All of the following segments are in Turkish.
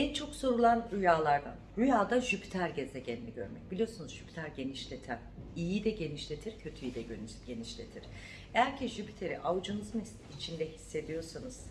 En çok sorulan rüyalardan. Rüyada Jüpiter gezegenini görmek. Biliyorsunuz Jüpiter genişleten. İyiyi de genişletir, kötüyü de geniş- genişletir. Eğer ki Jüpiter'i avucunuzun içinde hissediyorsanız,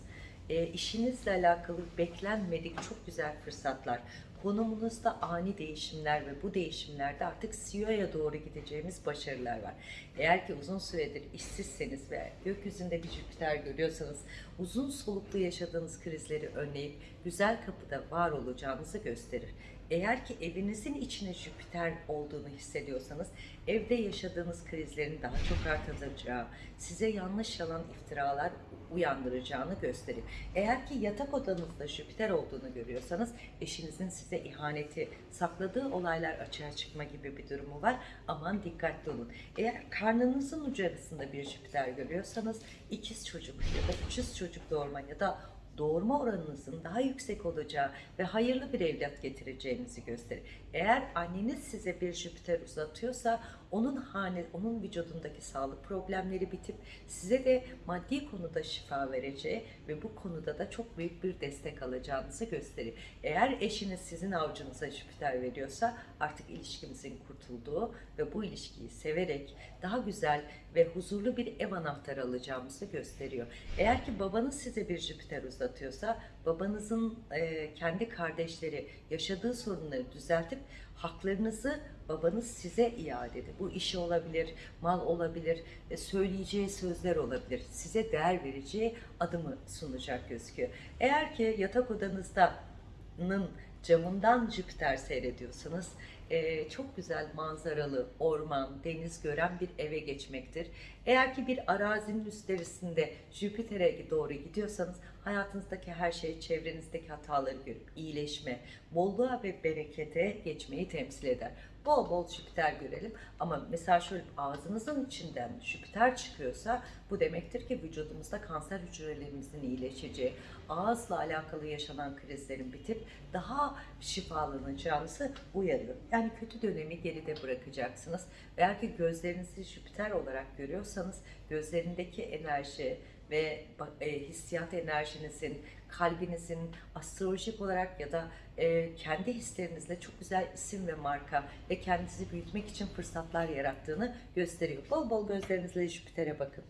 e, işinizle alakalı beklenmedik çok güzel fırsatlar, konumunuzda ani değişimler ve bu değişimlerde artık CEO'ya doğru gideceğimiz başarılar var. Eğer ki uzun süredir işsizseniz ve gökyüzünde bir Jüpiter görüyorsanız uzun soluklu yaşadığınız krizleri önleyip güzel kapıda var olacağınızı gösterir. Eğer ki evinizin içine Jüpiter olduğunu hissediyorsanız evde yaşadığınız krizlerin daha çok artacağı, size yanlış yalan iftiralar uyandıracağını gösterir. Eğer ki yatak odanızda Jüpiter olduğunu görüyorsanız eşinizin size ihaneti, sakladığı olaylar açığa çıkma gibi bir durumu var. Aman dikkatli olun. Eğer karnınızın ucu arasında bir Jüpiter görüyorsanız ikiz çocuk ya da üçüz çocuk doğurma ya da doğurma oranınızın daha yüksek olacağı ve hayırlı bir evlat getireceğinizi gösterir. Eğer anneniz size bir Jüpiter uzatıyorsa onun hane, onun vücudundaki sağlık problemleri bitip size de maddi konuda şifa vereceği ve bu konuda da çok büyük bir destek alacağınızı gösterir. Eğer eşiniz sizin avucunuza Jüpiter veriyorsa artık ilişkimizin kurtulduğu ve bu ilişkiyi severek daha güzel ve huzurlu bir ev anahtarı alacağımızı gösteriyor. Eğer ki babanız size bir Jüpiter uzatıyorsa babanızın e, kendi kardeşleri yaşadığı sorunları düzeltip haklarınızı babanız size iade edin. Bu işi olabilir, mal olabilir, e, söyleyeceği sözler olabilir. Size değer vereceği adımı sunacak gözüküyor. Eğer ki yatak odanızda nın camından Jüpiter seyrediyorsanız e, çok güzel manzaralı orman, deniz gören bir eve geçmektir. Eğer ki bir arazinin üstlerisinde Jüpiter'e doğru gidiyorsanız hayatınızdaki her şey çevrenizdeki hataları görüp iyileşme, bolluğa ve berekete geçmeyi temsil eder. Bol bol Jüpiter görelim ama mesela şöyle ağzınızın içinden Jüpiter çıkıyorsa bu demektir ki vücudumuzda kanser hücrelerimizin iyileşeceği, ağızla alakalı yaşanan krizlerin bitip daha şifalanacağınızı uyarıyor. Yani kötü dönemi geride bırakacaksınız. Eğer ki gözlerinizi Jüpiter olarak görüyorsanız gözlerindeki enerji ve e, hissiyat enerjinizin, kalbinizin astrolojik olarak ya da e, kendi hislerinizle çok güzel isim ve marka ve kendinizi büyütmek için fırsatlar yarattığını gösteriyor. Bol bol gözlerinizle Jüpiter'e bakın.